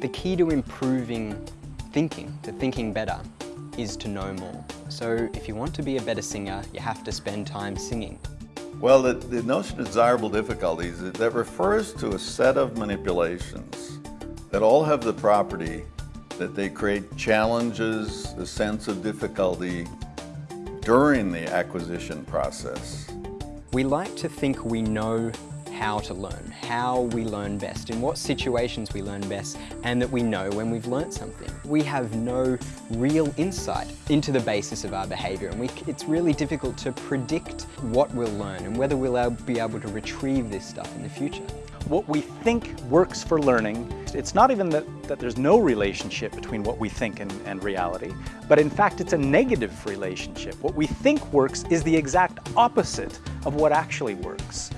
The key to improving thinking, to thinking better, is to know more. So if you want to be a better singer, you have to spend time singing. Well, the, the notion of desirable difficulties, that refers to a set of manipulations that all have the property that they create challenges, a sense of difficulty during the acquisition process. We like to think we know how to learn, how we learn best, in what situations we learn best, and that we know when we've learned something. We have no real insight into the basis of our behaviour, and we, it's really difficult to predict what we'll learn and whether we'll be able to retrieve this stuff in the future. What we think works for learning, it's not even that, that there's no relationship between what we think and, and reality, but in fact it's a negative relationship. What we think works is the exact opposite of what actually works.